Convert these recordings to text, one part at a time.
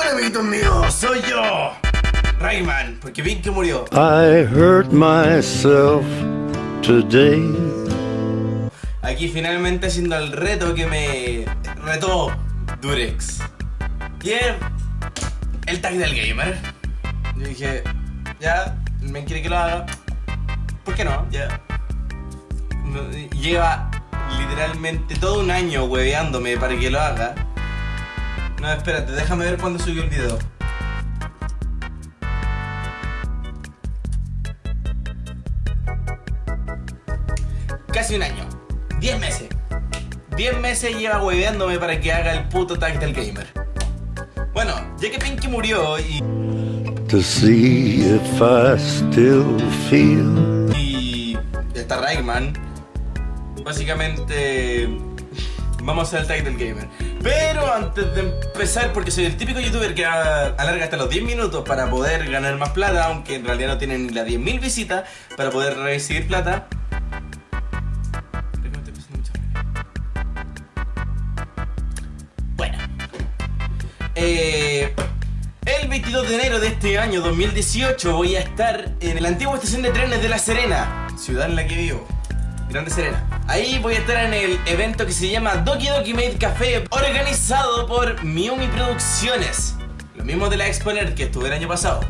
Bueno, amiguitos míos, soy yo, Rayman, porque vi que murió. I hurt myself today. Aquí finalmente haciendo el reto que me retó Durex. Y es el tag del gamer. Yo dije, ya, me quiere que lo haga. ¿Por qué no? Ya. Lleva literalmente todo un año hueveándome para que lo haga. No, espérate, déjame ver cuándo subió el video. Casi un año. 10 meses. 10 meses lleva hueveándome para que haga el puto tag del gamer. Bueno, ya que Pinky murió y... To see if I still feel. Y... Está Rayman. Básicamente... Vamos a hacer el tag del gamer. Pero antes de empezar, porque soy el típico youtuber que alarga hasta los 10 minutos para poder ganar más plata, aunque en realidad no tienen ni las 10.000 visitas para poder recibir plata. Bueno. Eh, el 22 de enero de este año 2018 voy a estar en la antigua estación de trenes de La Serena, ciudad en la que vivo. Grande Serena. Ahí voy a estar en el evento que se llama Doki Doki Made Café, organizado por Miumi Producciones. Lo mismo de la Exponer que estuve el año pasado.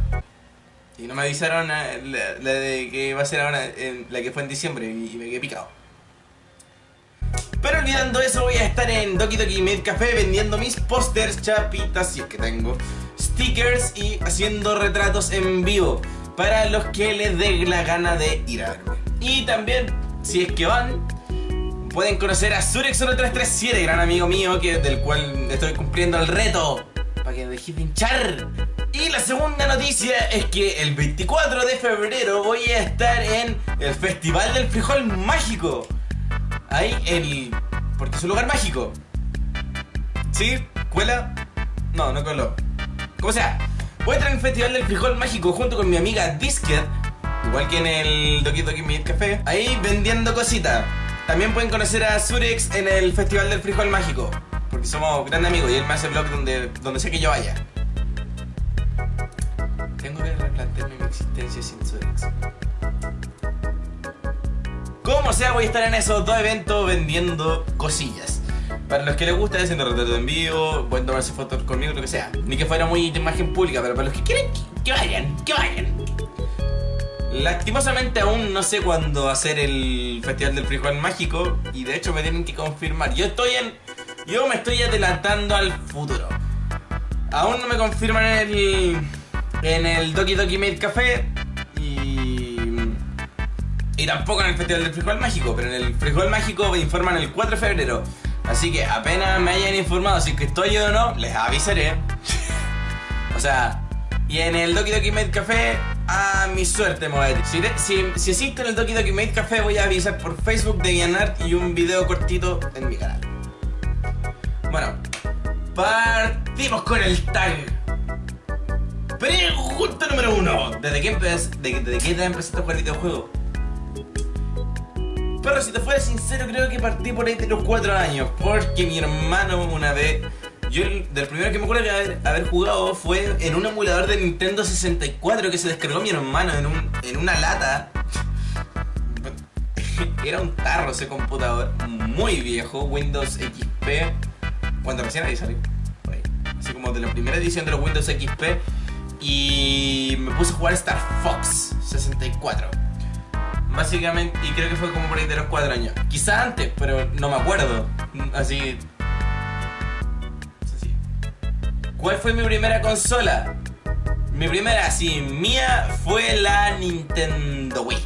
Y no me avisaron eh, la, de que va a ser ahora, la que fue en diciembre, y me quedé picado. Pero olvidando eso, voy a estar en Doki Doki Made Café vendiendo mis pósters, chapitas, si es que tengo, stickers y haciendo retratos en vivo para los que les dé la gana de ir a verme. Y también si es que van, pueden conocer a Surex1337, gran amigo mío, que, del cual estoy cumpliendo el reto, para que dejes de. Y la segunda noticia es que el 24 de febrero voy a estar en el Festival del Frijol Mágico. Ahí el... porque es un lugar mágico. ¿Sí? ¿Cuela? No, no coló. Como sea, voy a estar en el Festival del Frijol Mágico junto con mi amiga Disket Igual que en el Doki Doki Meat Café. Ahí vendiendo cositas. También pueden conocer a Surex en el Festival del Frijol Mágico. Porque somos grandes amigos y él me hace vlog donde, donde sé que yo vaya. Tengo que replantearme mi existencia sin Surex. Como sea, voy a estar en esos dos eventos vendiendo cosillas. Para los que les gusta haciendo retrato en vivo, pueden tomarse fotos conmigo, lo que sea. Ni que fuera muy de imagen pública, pero para los que quieren, que vayan, que vayan. Lastimosamente aún no sé cuándo hacer el Festival del Frijol Mágico y de hecho me tienen que confirmar. Yo estoy en... Yo me estoy adelantando al futuro. Aún no me confirman en el... En el Doki Doki Made Café y... Y tampoco en el Festival del Frijol Mágico, pero en el Frijol Mágico me informan el 4 de febrero. Así que apenas me hayan informado si que estoy yo o no, les avisaré. o sea, y en el Doki Doki Made Café a mi suerte, mover. Si, si, si existe en el Doki Doki Made Café, voy a avisar por Facebook de Vianart y un video cortito en mi canal. Bueno, partimos con el tag. Pregunta número uno. ¿Desde qué, de, qué edad empezaste a jugar videojuegos? Pero si te fuera sincero, creo que partí por ahí de los 4 años. Porque mi hermano una vez yo, del primero que me acuerdo de haber, jugado fue en un emulador de Nintendo 64 que se descargó mi hermano en, un, en una lata. Era un tarro ese computador, muy viejo, Windows XP, cuando recién ahí salió. Así como de la primera edición de los Windows XP. Y me puse a jugar Star Fox 64. Básicamente, y creo que fue como por ahí de los 4 años. Quizá antes, pero no me acuerdo. Así, ¿Cuál fue mi primera consola? Mi primera, así, mía, fue la Nintendo Wii.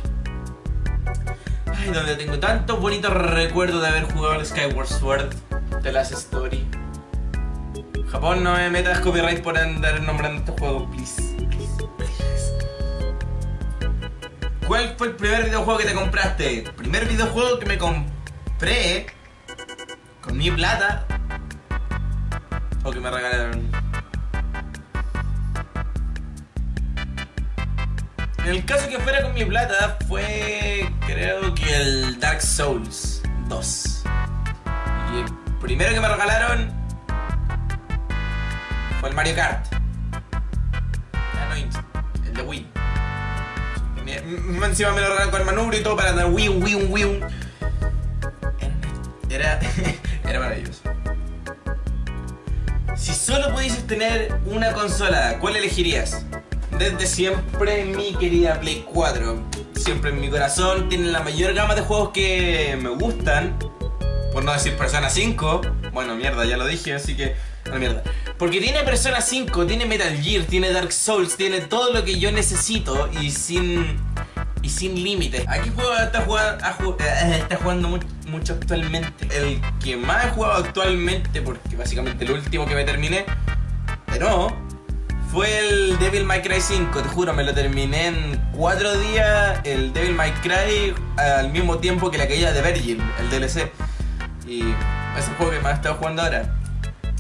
Ay, donde tengo tantos bonitos recuerdos de haber jugado el Skyward Sword, The Last Story. Japón, no me metas copyright por andar nombrando estos juegos, please. ¿Cuál fue el primer videojuego que te compraste? Primer videojuego que me compré con mi plata o que me regalaron. El caso que fuera con mi plata fue creo que el Dark Souls 2. Y el primero que me regalaron fue el Mario Kart. el de Wii. Encima me lo regalaron con el manubrio y todo para dar Wii, Wii, Wii. Era, era maravilloso. Si solo pudieses tener una consola, ¿cuál elegirías? Desde siempre mi querida Play 4. Siempre en mi corazón tiene la mayor gama de juegos que me gustan. Por no decir Persona 5. Bueno, mierda, ya lo dije, así que... No, mierda. Porque tiene Persona 5, tiene Metal Gear, tiene Dark Souls, tiene todo lo que yo necesito y sin... Y sin límites. ¿A qué juego está eh, jugando mu- mucho actualmente? El que más he jugado actualmente, porque básicamente el último que me terminé, pero fue el Devil May Cry 5, te juro, me lo terminé en 4 días, el Devil May Cry al mismo tiempo que la caída de Virgin, el DLC. Y es el juego que más he estado jugando ahora.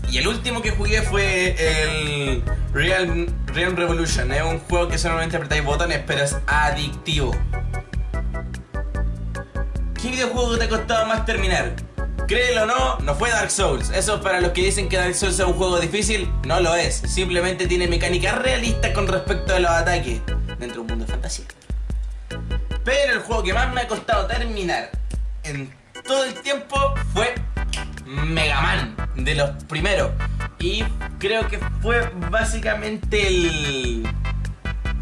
Y el último que jugué fue el Real, Real Revolution. Es un juego que solamente apretáis botones, pero es adictivo. ¿Qué videojuego te ha costado más terminar? Créelo o no, no fue Dark Souls. Eso para los que dicen que Dark Souls es un juego difícil, no lo es. Simplemente tiene mecánicas realistas con respecto a los ataques dentro de un mundo de fantasía. Pero el juego que más me ha costado terminar en todo el tiempo fue Mega Man, de los primeros. Y creo que fue básicamente el...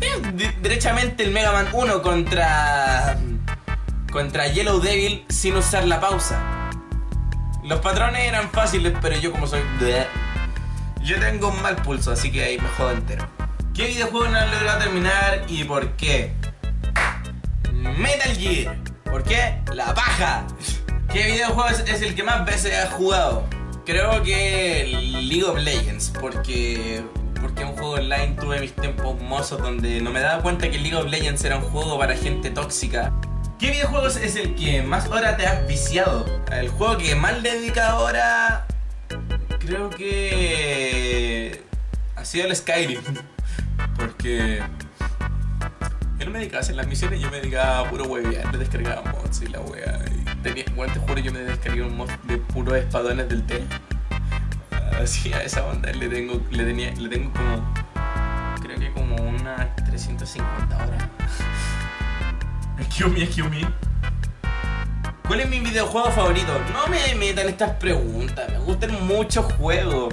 eh, de- derechamente el Mega Man 1 contra... Contra Yellow Devil sin usar la pausa. Los patrones eran fáciles, pero yo como soy... bleh, Yo tengo un mal pulso, así que ahí me jodo entero. ¿Qué videojuego no he logrado terminar y por qué? Metal Gear. ¿Por qué? La paja. ¿Qué videojuego es, es el que más veces has jugado? Creo que League of Legends, porque porque un juego online tuve mis tiempos mozos donde no me daba cuenta que League of Legends era un juego para gente tóxica. ¿Qué videojuego es- el que más hora te has viciado? El juego que más le he dedicado ahora creo que ha sido el Skyrim, porque yo no me dedicaba a hacer las misiones, yo me dedicaba a puro huevear, le descargaba mods y la wea. Y tenía, bueno, te juro, yo me descargué un mod de puros espadones del té. Así a esa onda le tengo, le tenía, le tengo como, creo que como unas 350 horas. Excuse me, excuse me. ¿Cuál es mi videojuego favorito? No me metan estas preguntas, me gustan muchos juegos.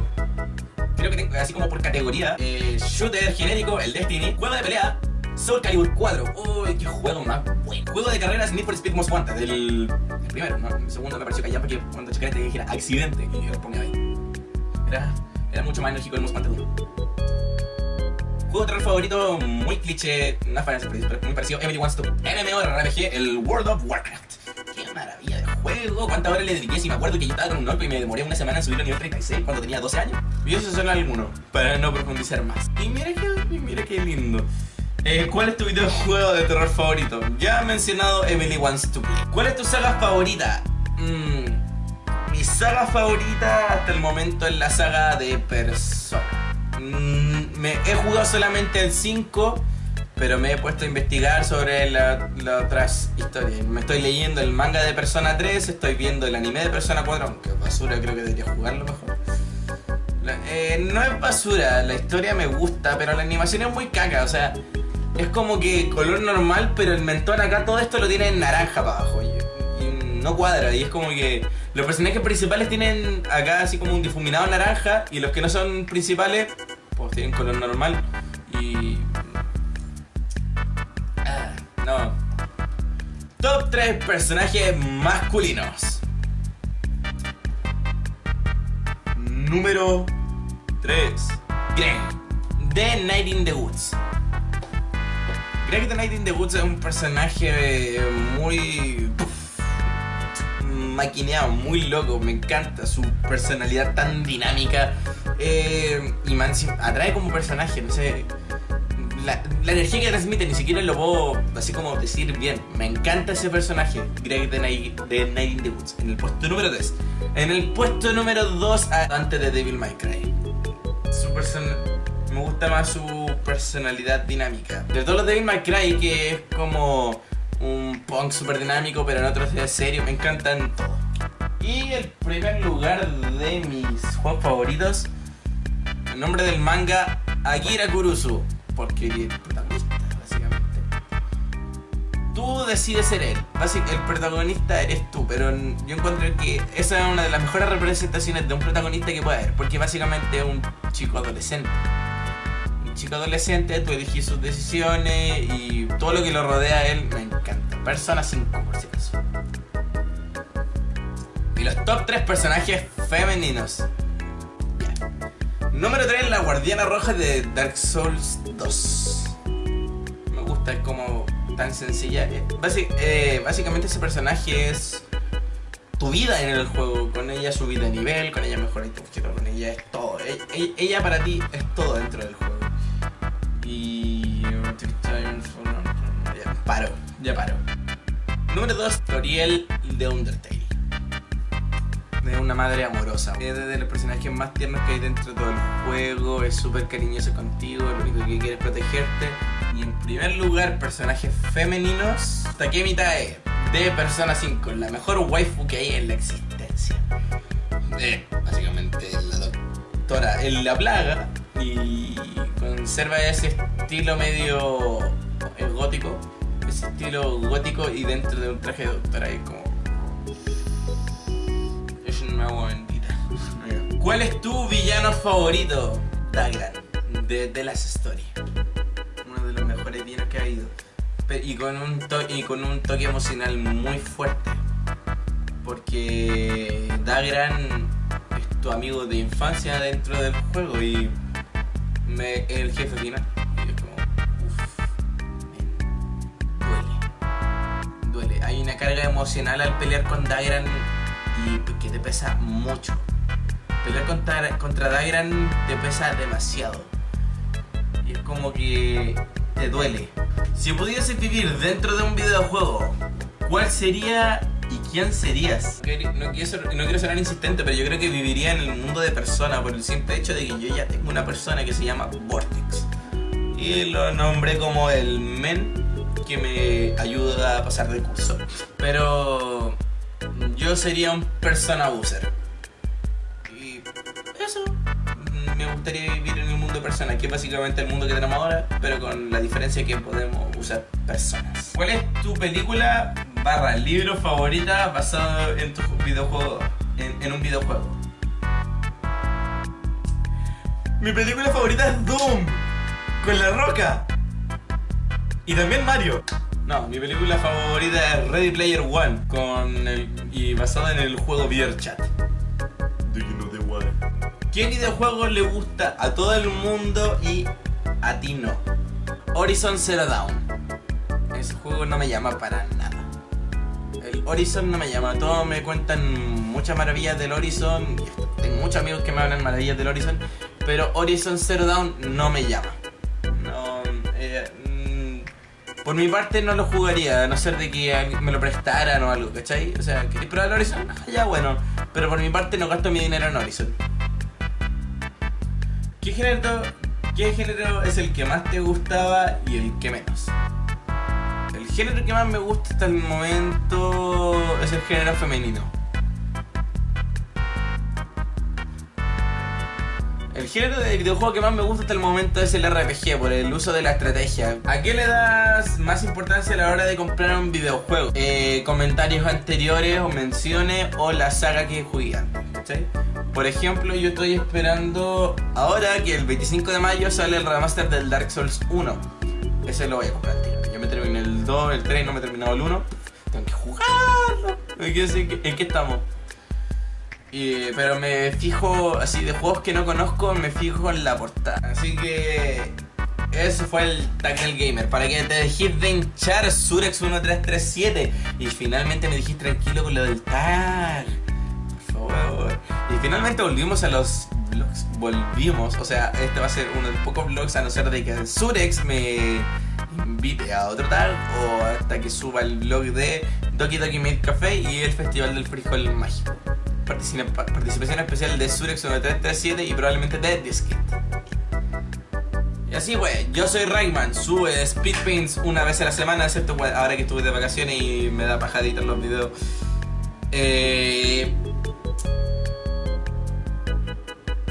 Creo que tengo así como por categoría. eh, shooter genérico, el Destiny. Juego de pelea, Soul Calibur 4. Uy, qué juego más bueno. Juego de carreras, Need for Speed Most Wanted. El, primero, ¿no? El segundo me pareció ya porque cuando chequé te dijera accidente y yo lo ponía ahí. Era, mucho más enérgico el Most Wanted 1. Juego de terror favorito, muy cliché, Fantasy, pero muy parecido. Emily Wants to MMORPG, el World of Warcraft. Qué maravilla de juego. ¿Cuántas horas le dediqué? Si me acuerdo que yo estaba con un orco y me demoré una semana en subir al nivel 36 cuando tenía 12 años. Y esos son algunos, para no profundizar más. Y mira que, mira qué lindo. Eh, ¿Cuál es tu videojuego de terror favorito? Ya he mencionado Emily Wants to Play. ¿Cuál es tu saga favorita? Mm, mi saga favorita hasta el momento es la saga de Persona. Mm, me he jugado solamente el 5, pero me he puesto a investigar sobre la- las otras historias. Me estoy leyendo el manga de Persona 3, estoy viendo el anime de Persona 4, aunque basura creo que debería jugarlo mejor. La- eh, no es basura, la historia me gusta, pero la animación es muy caca, o sea, es como que color normal, pero el mentón acá todo esto lo tiene en naranja para abajo. No cuadra, y es como que los personajes principales tienen acá así como un difuminado naranja, y los que no son principales, pues tienen color normal. Y. Ah, no. Top 3 personajes masculinos. Número 3. Greg. The Night in the Woods. Greg the Night in the Woods es un personaje muy. Maquineado, muy loco. Me encanta su personalidad tan dinámica. eh, y man, atrae como personaje, no sé. La, energía que transmite ni siquiera lo puedo así como decir bien. Me encanta ese personaje, Greg the Night, in the Woods, en el puesto número 3. En el puesto número 2, antes de Devil May Cry. Su me gusta más su personalidad dinámica. De todos los Devil May Cry, que es como un punk super dinámico, pero en otros es serio, me encantan todos. Y el primer lugar de mis juegos favoritos, el nombre del manga, Akira Kurusu, porque el protagonista. tú decides ser él. Básicamente, el protagonista eres tú, pero yo encuentro que esa es una de las mejores representaciones de un protagonista que puede haber, porque básicamente es un chico adolescente. Chico adolescente, tú eliges sus decisiones y todo lo que lo rodea a él me encanta. Persona 5, por si acaso. Y los top 3 personajes femeninos. Número 3, la guardiana roja de Dark Souls 2. Me gusta, como tan sencilla. Eh, eh, básicamente ese personaje es tu vida en el juego. Con ella subí de nivel, con ella mejoré tu con ella es todo. Ella, e, ella, para ti es todo dentro del juego. Y... Ya paro, ya paro. Número 2, Toriel de Undertale. De una madre amorosa. Es de los personajes más tiernos que hay dentro de todo el juego. Es súper cariñoso contigo, lo único que quiere es protegerte y en primer lugar, personajes femeninos, Takemi Tae, de Persona 5, la mejor waifu que hay en la existencia. De, básicamente, la doctora en la plaga y conserva ese estilo medio eh, gótico, ese estilo gótico y dentro de un traje de doctora es como... Es una agua bendita. ¿Cuál es tu villano favorito? Dagran, de The Last Story que ha ido. Y con, un y con un toque emocional muy fuerte. Porque Dagran es tu amigo de infancia dentro del juego y me, el jefe final. Y es como, duele. Duele. Hay una carga emocional al pelear con Dagran y que te pesa mucho. Pelear contra, contra te pesa demasiado. Y es como que te duele. Si pudieses vivir dentro de un videojuego, ¿cuál sería quién serías? No quiero, ser, no insistente, pero yo creo que viviría en el mundo de persona por el simple hecho de que yo ya tengo una persona que se llama Vortex. Y lo nombré como el men que me ayuda a pasar de curso. Pero yo sería un persona user. Y eso me gustaría vivir en el mundo de personas, que es básicamente el mundo que tenemos ahora, pero con la diferencia que podemos usar personas. ¿Cuál es tu película barra libro favorita basado en tu videojuego, en, un videojuego? Mi película favorita es Doom, con La Roca. Y también Mario. No, mi película favorita es Ready Player One, con el, y basada en el juego VRChat. ¿Qué videojuego le gusta a todo el mundo y a ti no? Horizon Zero Dawn. Ese juego no me llama para nada. El Horizon no me llama. Todos me cuentan muchas maravillas del Horizon. Tengo muchos amigos que me hablan maravillas del Horizon. Pero Horizon Zero Dawn no me llama. No, eh, mm, por mi parte no lo jugaría, a no ser de que me lo prestaran o algo, ¿cachai? O sea, ¿queréis probar el Horizon? Ah, ya bueno. Pero por mi parte no gasto mi dinero en Horizon. ¿Qué género, ¿Qué género es el que más te gustaba y el que menos? Género que más me gusta hasta el momento es el género femenino. El género de videojuego que más me gusta hasta el momento es el RPG, por el uso de la estrategia. ¿A qué le das más importancia a la hora de comprar un videojuego? Eh, comentarios anteriores o menciones o la saga que juegan. Por ejemplo, yo estoy esperando ahora que el 25 de mayo sale el remaster del Dark Souls 1. Ese lo voy a comprar, tío. Terminé el 2, el 3, no me he terminado el 1. Tengo que jugarlo. ¿En qué estamos? pero me fijo, así de juegos que no conozco, me fijo en la portada. Así que ese fue el del gamer. Para que te dejes de hinchar Surex1337. Y finalmente me dijiste tranquilo con lo del tag. Por favor. Y finalmente volvimos a los vlogs. Volvimos. O sea, este va a ser uno de los pocos vlogs a no ser de que Surex me invite a otro tag. O hasta que suba el vlog de Doki Doki Made Café y el Festival del Frijol Mágico participación especial de Surex 9337 y probablemente de Diskit. Y así pues, yo soy Rayman, sube speed paints una vez a la semana, excepto ahora que estuve de vacaciones y me da paja editar los videos. Eh,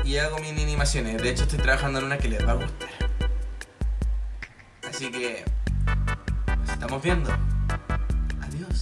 y hago mini animaciones, de hecho estoy trabajando en una que les va a gustar. Así que, nos estamos viendo.